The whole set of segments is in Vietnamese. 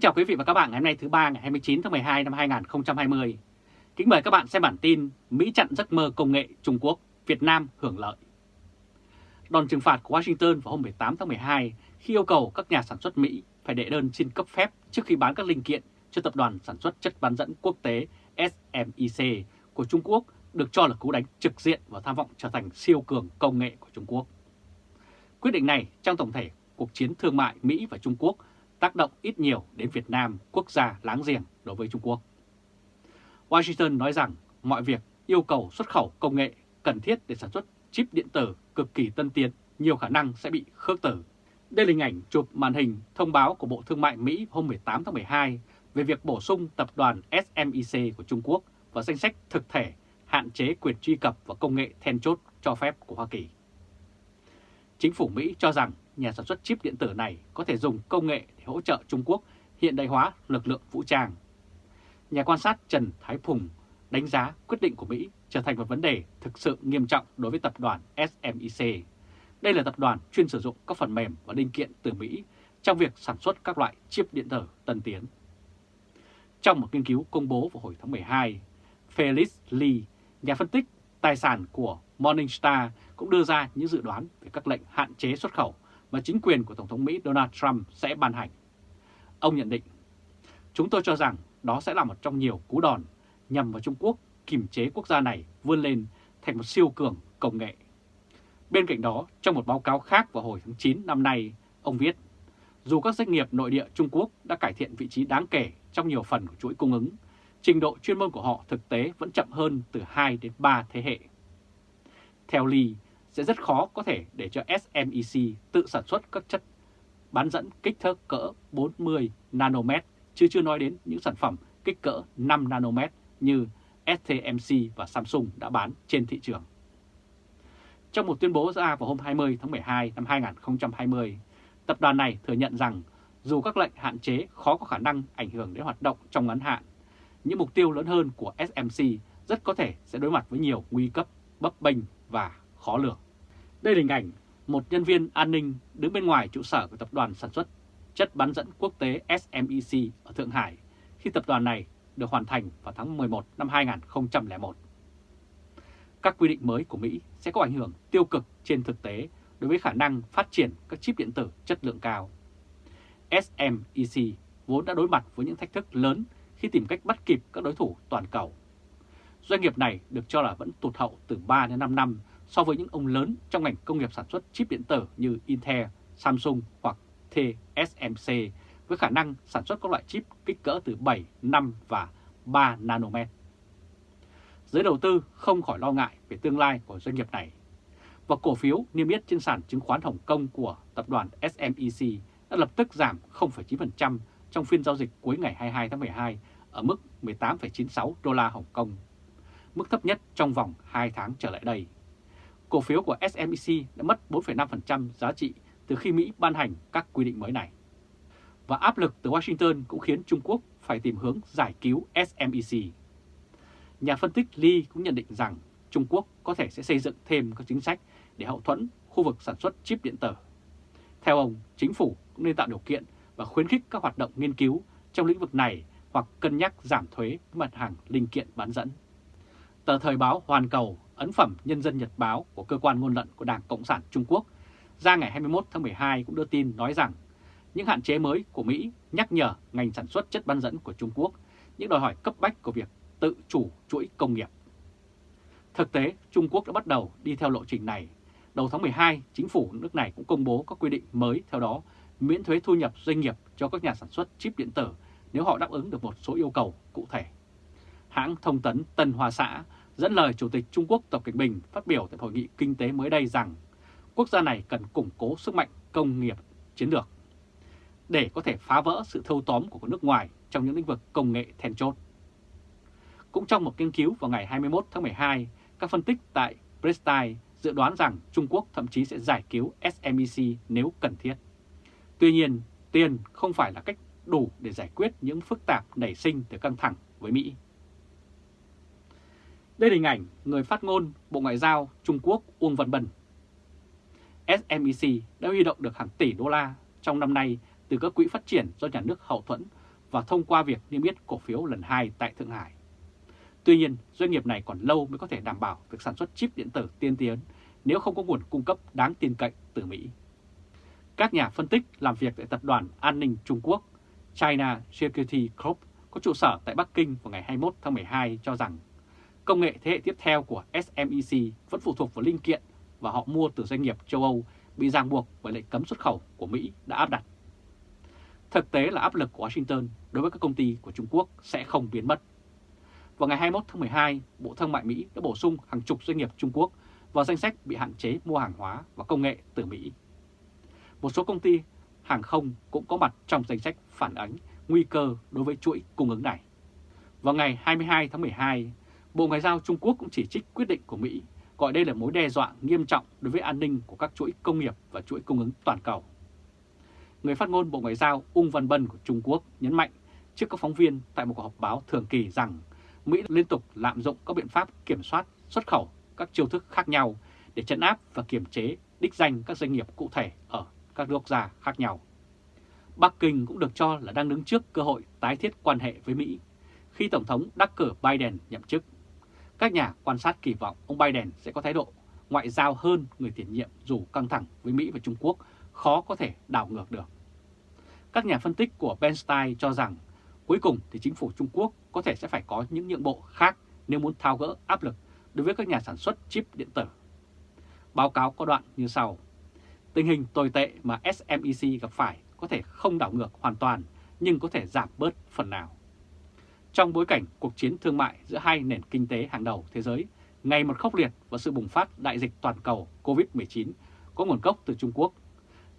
Kính chào quý vị và các bạn ngày hôm nay thứ ba ngày 29 tháng 12 năm 2020. Kính mời các bạn xem bản tin Mỹ chặn giấc mơ công nghệ Trung Quốc, Việt Nam hưởng lợi. Đòn trừng phạt của Washington vào hôm 18 tháng 12 khi yêu cầu các nhà sản xuất Mỹ phải đệ đơn xin cấp phép trước khi bán các linh kiện cho tập đoàn sản xuất chất bán dẫn quốc tế SMIC của Trung Quốc được cho là cú đánh trực diện vào tham vọng trở thành siêu cường công nghệ của Trung Quốc. Quyết định này trong tổng thể cuộc chiến thương mại Mỹ và Trung Quốc tác động ít nhiều đến Việt Nam, quốc gia láng giềng đối với Trung Quốc. Washington nói rằng mọi việc yêu cầu xuất khẩu công nghệ cần thiết để sản xuất chip điện tử cực kỳ tân tiến nhiều khả năng sẽ bị khước tử. Đây là hình ảnh chụp màn hình thông báo của Bộ Thương mại Mỹ hôm 18 tháng 12 về việc bổ sung tập đoàn SMIC của Trung Quốc vào danh sách thực thể hạn chế quyền truy cập vào công nghệ then chốt cho phép của Hoa Kỳ. Chính phủ Mỹ cho rằng nhà sản xuất chip điện tử này có thể dùng công nghệ để hỗ trợ Trung Quốc hiện đại hóa lực lượng vũ trang. Nhà quan sát Trần Thái Phùng đánh giá quyết định của Mỹ trở thành một vấn đề thực sự nghiêm trọng đối với tập đoàn SMIC. Đây là tập đoàn chuyên sử dụng các phần mềm và linh kiện từ Mỹ trong việc sản xuất các loại chip điện tử tân tiến. Trong một nghiên cứu công bố vào hồi tháng 12, Felix Lee, nhà phân tích tài sản của Morningstar cũng đưa ra những dự đoán về các lệnh hạn chế xuất khẩu mà chính quyền của Tổng thống Mỹ Donald Trump sẽ ban hành. Ông nhận định, chúng tôi cho rằng đó sẽ là một trong nhiều cú đòn nhằm vào Trung Quốc kiềm chế quốc gia này vươn lên thành một siêu cường công nghệ. Bên cạnh đó, trong một báo cáo khác vào hồi tháng 9 năm nay, ông viết, dù các doanh nghiệp nội địa Trung Quốc đã cải thiện vị trí đáng kể trong nhiều phần của chuỗi cung ứng, trình độ chuyên môn của họ thực tế vẫn chậm hơn từ 2 đến 3 thế hệ. Theo Lee, sẽ rất khó có thể để cho SMIC tự sản xuất các chất bán dẫn kích thước cỡ 40 nanomet, chứ chưa nói đến những sản phẩm kích cỡ 5 nanomet như STMC và Samsung đã bán trên thị trường. Trong một tuyên bố ra vào hôm 20 tháng 12 năm 2020, tập đoàn này thừa nhận rằng dù các lệnh hạn chế khó có khả năng ảnh hưởng đến hoạt động trong ngắn hạn, những mục tiêu lớn hơn của SMC rất có thể sẽ đối mặt với nhiều nguy cấp, bấp bênh và khó lường. Đây là hình ảnh một nhân viên an ninh đứng bên ngoài trụ sở của tập đoàn sản xuất chất bán dẫn quốc tế SMIC ở Thượng Hải khi tập đoàn này được hoàn thành vào tháng 11 năm 2001. Các quy định mới của Mỹ sẽ có ảnh hưởng tiêu cực trên thực tế đối với khả năng phát triển các chip điện tử chất lượng cao. SMIC vốn đã đối mặt với những thách thức lớn khi tìm cách bắt kịp các đối thủ toàn cầu. Doanh nghiệp này được cho là vẫn tụt hậu từ 3 đến 5 năm so với những ông lớn trong ngành công nghiệp sản xuất chip điện tử như Intel, Samsung hoặc TSMC với khả năng sản xuất các loại chip kích cỡ từ 7, 5 và 3 nanomet. Giới đầu tư không khỏi lo ngại về tương lai của doanh nghiệp này. Và cổ phiếu niêm yết trên sàn chứng khoán Hồng Kông của tập đoàn SMEC đã lập tức giảm 0,9% trong phiên giao dịch cuối ngày 22 tháng 12 ở mức 18,96 đô la Hồng Kông, mức thấp nhất trong vòng 2 tháng trở lại đây cổ phiếu của SMEC đã mất 4,5% giá trị từ khi Mỹ ban hành các quy định mới này. Và áp lực từ Washington cũng khiến Trung Quốc phải tìm hướng giải cứu SMEC. Nhà phân tích Lee cũng nhận định rằng Trung Quốc có thể sẽ xây dựng thêm các chính sách để hậu thuẫn khu vực sản xuất chip điện tử. Theo ông, chính phủ cũng nên tạo điều kiện và khuyến khích các hoạt động nghiên cứu trong lĩnh vực này hoặc cân nhắc giảm thuế mặt hàng linh kiện bán dẫn. Tờ Thời báo Hoàn Cầu ấn phẩm Nhân dân Nhật Báo của cơ quan ngôn luận của Đảng Cộng sản Trung Quốc ra ngày 21 tháng 12 cũng đưa tin nói rằng những hạn chế mới của Mỹ nhắc nhở ngành sản xuất chất bán dẫn của Trung Quốc những đòi hỏi cấp bách của việc tự chủ chuỗi công nghiệp. Thực tế, Trung Quốc đã bắt đầu đi theo lộ trình này. Đầu tháng 12, chính phủ nước này cũng công bố các quy định mới theo đó miễn thuế thu nhập doanh nghiệp cho các nhà sản xuất chip điện tử nếu họ đáp ứng được một số yêu cầu cụ thể. Hãng thông tấn Tân Hoa Xã dẫn lời Chủ tịch Trung Quốc Tập Cận Bình phát biểu tại hội nghị kinh tế mới đây rằng quốc gia này cần củng cố sức mạnh công nghiệp chiến lược để có thể phá vỡ sự thâu tóm của nước ngoài trong những lĩnh vực công nghệ then chốt. Cũng trong một nghiên cứu vào ngày 21 tháng 12, các phân tích tại Prestige dự đoán rằng Trung Quốc thậm chí sẽ giải cứu SMEC nếu cần thiết. Tuy nhiên, tiền không phải là cách đủ để giải quyết những phức tạp nảy sinh từ căng thẳng với Mỹ. Đây là hình ảnh người phát ngôn Bộ Ngoại giao Trung Quốc Uông Văn Bân. SMEC đã huy động được hàng tỷ đô la trong năm nay từ các quỹ phát triển do nhà nước hậu thuẫn và thông qua việc niêm yết cổ phiếu lần 2 tại Thượng Hải. Tuy nhiên, doanh nghiệp này còn lâu mới có thể đảm bảo việc sản xuất chip điện tử tiên tiến nếu không có nguồn cung cấp đáng tin cậy từ Mỹ. Các nhà phân tích làm việc tại Tập đoàn An ninh Trung Quốc China Security Group có trụ sở tại Bắc Kinh vào ngày 21 tháng 12 cho rằng công nghệ thế hệ tiếp theo của SMIC vẫn phụ thuộc vào linh kiện và họ mua từ doanh nghiệp châu Âu bị ràng buộc bởi lệnh cấm xuất khẩu của Mỹ đã áp đặt. Thực tế là áp lực của Washington đối với các công ty của Trung Quốc sẽ không biến mất. Vào ngày 21 tháng 12, Bộ Thương mại Mỹ đã bổ sung hàng chục doanh nghiệp Trung Quốc vào danh sách bị hạn chế mua hàng hóa và công nghệ từ Mỹ. Một số công ty hàng không cũng có mặt trong danh sách phản ánh nguy cơ đối với chuỗi cung ứng này. Vào ngày 22 tháng 12, Bộ Ngoại giao Trung Quốc cũng chỉ trích quyết định của Mỹ, gọi đây là mối đe dọa nghiêm trọng đối với an ninh của các chuỗi công nghiệp và chuỗi cung ứng toàn cầu. Người phát ngôn Bộ Ngoại giao Ung Văn Bân của Trung Quốc nhấn mạnh trước các phóng viên tại một cuộc họp báo thường kỳ rằng Mỹ liên tục lạm dụng các biện pháp kiểm soát xuất khẩu các chiêu thức khác nhau để chấn áp và kiểm chế đích danh các doanh nghiệp cụ thể ở các quốc gia khác nhau. Bắc Kinh cũng được cho là đang đứng trước cơ hội tái thiết quan hệ với Mỹ khi Tổng thống đắc cử Biden nhậm chức. Các nhà quan sát kỳ vọng ông Biden sẽ có thái độ ngoại giao hơn người tiền nhiệm dù căng thẳng với Mỹ và Trung Quốc, khó có thể đảo ngược được. Các nhà phân tích của Bernstein cho rằng cuối cùng thì chính phủ Trung Quốc có thể sẽ phải có những nhượng bộ khác nếu muốn thao gỡ áp lực đối với các nhà sản xuất chip điện tử. Báo cáo có đoạn như sau. Tình hình tồi tệ mà SMIC gặp phải có thể không đảo ngược hoàn toàn, nhưng có thể giảm bớt phần nào. Trong bối cảnh cuộc chiến thương mại giữa hai nền kinh tế hàng đầu thế giới ngày một khốc liệt và sự bùng phát đại dịch toàn cầu COVID-19 có nguồn gốc từ Trung Quốc,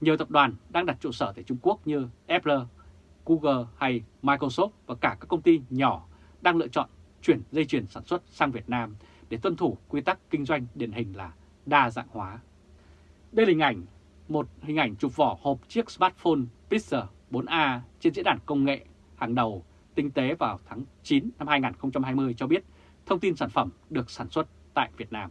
nhiều tập đoàn đang đặt trụ sở tại Trung Quốc như Apple, Google hay Microsoft và cả các công ty nhỏ đang lựa chọn chuyển dây chuyền sản xuất sang Việt Nam để tuân thủ quy tắc kinh doanh điển hình là đa dạng hóa. Đây là hình ảnh một hình ảnh chụp vỏ hộp chiếc smartphone Pixel 4a trên diễn đàn công nghệ hàng đầu tinh tế vào tháng 9 năm 2020 cho biết thông tin sản phẩm được sản xuất tại Việt Nam.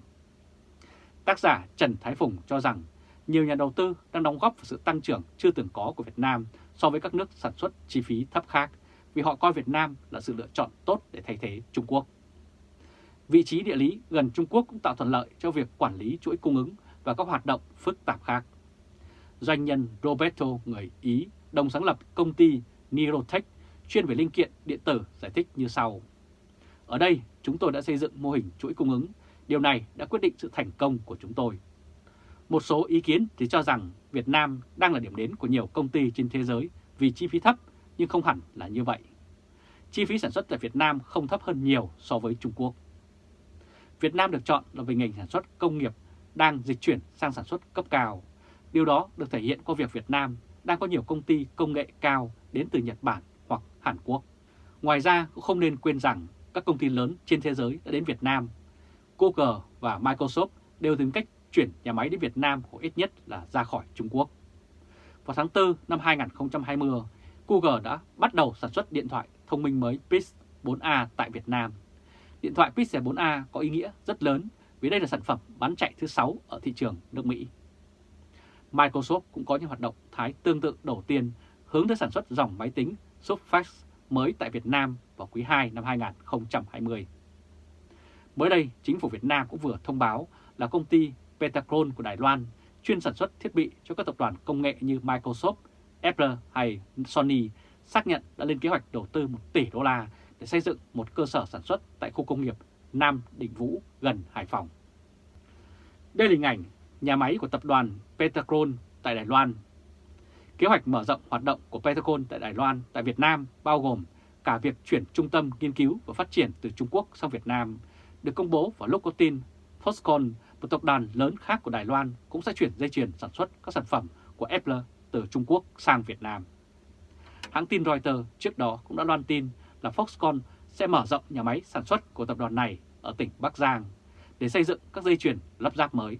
Tác giả Trần Thái Phùng cho rằng nhiều nhà đầu tư đang đóng góp vào sự tăng trưởng chưa từng có của Việt Nam so với các nước sản xuất chi phí thấp khác vì họ coi Việt Nam là sự lựa chọn tốt để thay thế Trung Quốc. Vị trí địa lý gần Trung Quốc cũng tạo thuận lợi cho việc quản lý chuỗi cung ứng và các hoạt động phức tạp khác. Doanh nhân Roberto, người Ý, đồng sáng lập công ty Nirotech chuyên về linh kiện điện tử giải thích như sau. Ở đây, chúng tôi đã xây dựng mô hình chuỗi cung ứng. Điều này đã quyết định sự thành công của chúng tôi. Một số ý kiến thì cho rằng Việt Nam đang là điểm đến của nhiều công ty trên thế giới vì chi phí thấp, nhưng không hẳn là như vậy. Chi phí sản xuất tại Việt Nam không thấp hơn nhiều so với Trung Quốc. Việt Nam được chọn là vì ngành sản xuất công nghiệp đang dịch chuyển sang sản xuất cấp cao. Điều đó được thể hiện qua việc Việt Nam đang có nhiều công ty công nghệ cao đến từ Nhật Bản hoặc Hàn Quốc. Ngoài ra cũng không nên quên rằng các công ty lớn trên thế giới đã đến Việt Nam. Google và Microsoft đều tìm cách chuyển nhà máy đến Việt Nam hoặc ít nhất là ra khỏi Trung Quốc. Vào tháng 4 năm 2020, Google đã bắt đầu sản xuất điện thoại thông minh mới Pixel 4a tại Việt Nam. Điện thoại Pixel 4a có ý nghĩa rất lớn vì đây là sản phẩm bán chạy thứ 6 ở thị trường nước Mỹ. Microsoft cũng có những hoạt động thái tương tự đầu tiên hướng tới sản xuất dòng máy tính Surface mới tại Việt Nam vào quý 2 năm 2020. Mới đây, chính phủ Việt Nam cũng vừa thông báo là công ty Petacron của Đài Loan chuyên sản xuất thiết bị cho các tập đoàn công nghệ như Microsoft, Apple hay Sony xác nhận đã lên kế hoạch đầu tư 1 tỷ đô la để xây dựng một cơ sở sản xuất tại khu công nghiệp Nam Định Vũ gần Hải Phòng. Đây là hình ảnh nhà máy của tập đoàn Petacron tại Đài Loan. Kế hoạch mở rộng hoạt động của Petacron tại Đài Loan tại Việt Nam bao gồm cả việc chuyển trung tâm nghiên cứu và phát triển từ Trung Quốc sang Việt Nam, được công bố vào lúc có tin Foxconn, một tập đoàn lớn khác của Đài Loan cũng sẽ chuyển dây chuyền sản xuất các sản phẩm của Apple từ Trung Quốc sang Việt Nam. Hãng tin Reuters trước đó cũng đã loan tin là Foxconn sẽ mở rộng nhà máy sản xuất của tập đoàn này ở tỉnh Bắc Giang để xây dựng các dây chuyền lắp ráp mới.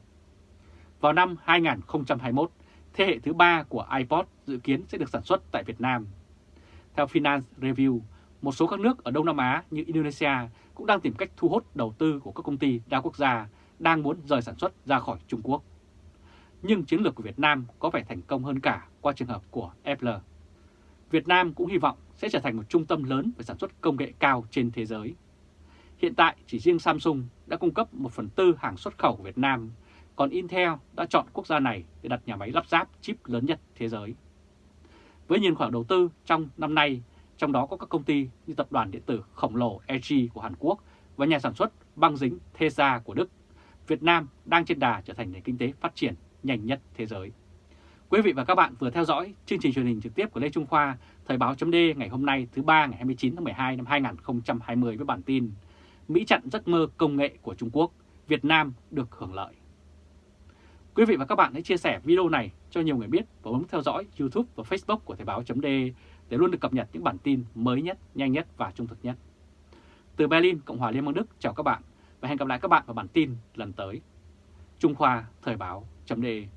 Vào năm 2021, thế hệ thứ ba của iPod dự kiến sẽ được sản xuất tại Việt Nam. Theo Finance Review, một số các nước ở Đông Nam Á như Indonesia cũng đang tìm cách thu hút đầu tư của các công ty đa quốc gia đang muốn rời sản xuất ra khỏi Trung Quốc. Nhưng chiến lược của Việt Nam có vẻ thành công hơn cả qua trường hợp của Apple. Việt Nam cũng hy vọng sẽ trở thành một trung tâm lớn về sản xuất công nghệ cao trên thế giới. Hiện tại chỉ riêng Samsung đã cung cấp 1 phần tư hàng xuất khẩu của Việt Nam, còn Intel đã chọn quốc gia này để đặt nhà máy lắp ráp chip lớn nhất thế giới. Với nhìn khoản đầu tư trong năm nay, trong đó có các công ty như tập đoàn điện tử khổng lồ LG của Hàn Quốc và nhà sản xuất băng dính Tesla của Đức, Việt Nam đang trên đà trở thành nền kinh tế phát triển nhanh nhất thế giới. Quý vị và các bạn vừa theo dõi chương trình truyền hình trực tiếp của Lê Trung Khoa, Thời báo chấm ngày hôm nay thứ ba ngày 29 tháng 12 năm 2020 với bản tin Mỹ chặn giấc mơ công nghệ của Trung Quốc, Việt Nam được hưởng lợi. Quý vị và các bạn hãy chia sẻ video này cho nhiều người biết và bấm theo dõi YouTube và Facebook của Thời báo .de để luôn được cập nhật những bản tin mới nhất, nhanh nhất và trung thực nhất. Từ Berlin, Cộng hòa Liên bang Đức chào các bạn và hẹn gặp lại các bạn vào bản tin lần tới. Trung Khoa Thời báo .de